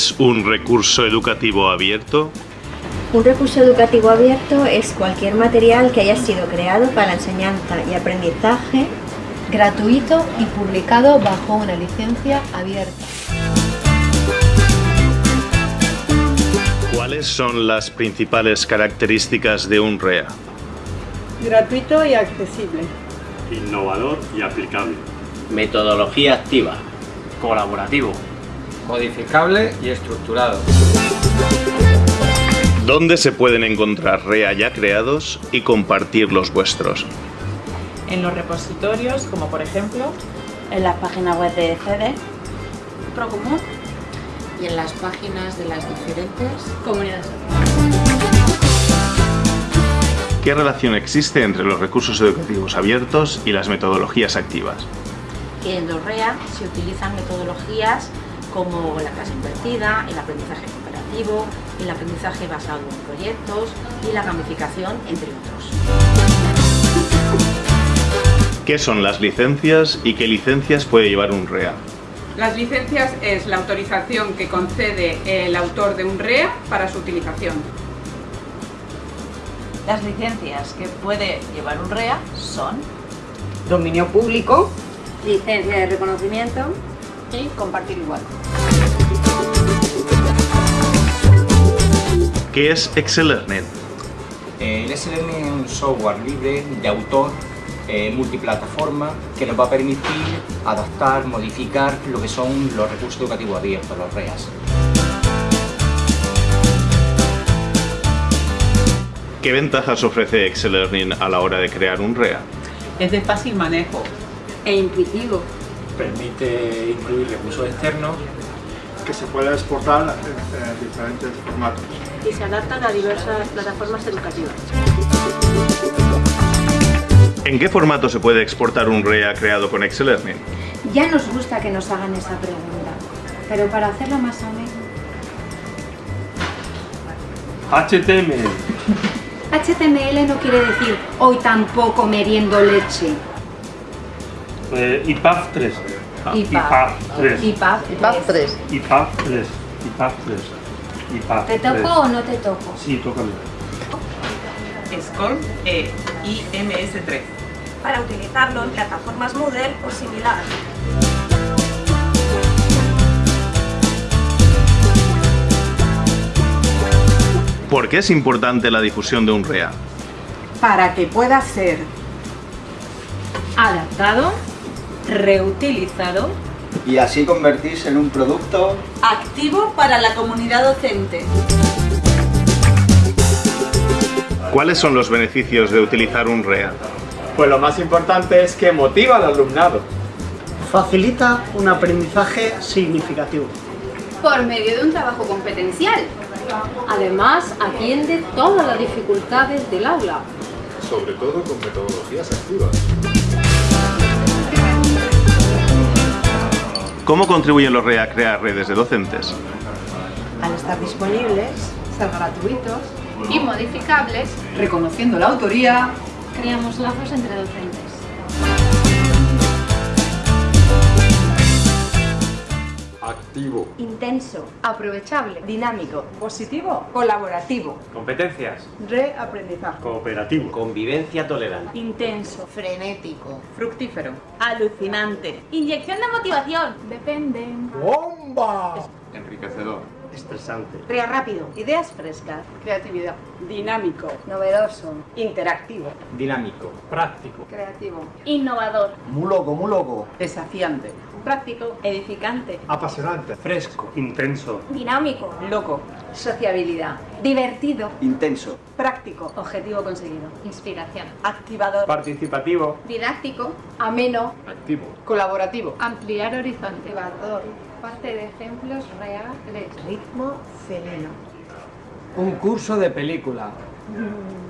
es un recurso educativo abierto? Un recurso educativo abierto es cualquier material que haya sido creado para enseñanza y aprendizaje gratuito y publicado bajo una licencia abierta. ¿Cuáles son las principales características de un REA? Gratuito y accesible. Innovador y aplicable. Metodología activa. Colaborativo. Modificable y estructurado. ¿Dónde se pueden encontrar REA ya creados y compartir los vuestros? En los repositorios, como por ejemplo... En la página web de CD. Procomún. Y en las páginas de las diferentes comunidades. ¿Qué relación existe entre los recursos educativos abiertos y las metodologías activas? Que en los REA se utilizan metodologías como la clase invertida, el aprendizaje cooperativo, el aprendizaje basado en proyectos y la gamificación, entre otros. ¿Qué son las licencias y qué licencias puede llevar un REA? Las licencias es la autorización que concede el autor de un REA para su utilización. Las licencias que puede llevar un REA son dominio público, licencia de reconocimiento y compartir igual. ¿Qué es Excel-Learning? El Excel-Learning es un software libre de autor eh, multiplataforma que nos va a permitir adaptar, modificar lo que son los recursos educativos abiertos, los REAS. ¿Qué ventajas ofrece Excel Learning a la hora de crear un REA? Es de fácil manejo e intuitivo. Permite incluir recursos externos que se puede exportar en, diferentes formatos. Y se adaptan a diversas plataformas educativas. ¿En qué formato se puede exportar un REA creado con Excel Learning? Ya nos gusta que nos hagan esa pregunta, pero para hacerla más amena... HTML. HTML no quiere decir hoy tampoco meriendo leche. Eh, IPAF 3. IPAF 3. IPAF 3. IPAF 3. IPAF 3. IPAF ¿Te toco o no te toco? Sí, tócame. SCORM e IMS3. Para utilizarlo en plataformas Moodle o similar. ¿Por qué es importante la difusión de un REA? Para que pueda ser adaptado, reutilizado y así convertirse en un producto activo para la comunidad docente. ¿Cuáles son los beneficios de utilizar un REA? Pues lo más importante es que motiva al alumnado. Facilita un aprendizaje significativo. Por medio de un trabajo competencial. Además, atiende todas las dificultades del aula. Sobre todo con metodologías activas. ¿Cómo contribuyen los REA a crear redes de docentes? Al estar disponibles, ser gratuitos y modificables, reconociendo la autoría, creamos lazos entre docentes. Activo. Intenso. Aprovechable. Dinámico. Positivo. Colaborativo. Competencias. Reaprendizaje. Cooperativo. Convivencia tolerante. Intenso. Frenético. Fructífero. Alucinante. Inyección de motivación. Depende. ¡Bomba! Enriquecedor. Estresante. Crea rápido. Ideas frescas. Creatividad. Dinámico. Novedoso. Interactivo. Dinámico. Práctico. Creativo. Innovador. Muy loco, muy loco. Desafiante. Práctico. Edificante. Apasionante. Fresco. Intenso. Dinámico. Loco. Sociabilidad. Divertido. Intenso. Práctico. Objetivo conseguido. Inspiración. Activador. Participativo. Didáctico. Ameno. Activo. Colaborativo. Ampliar horizonte. Parte de ejemplos reales. Ritmo sereno. Un curso de película. Mm.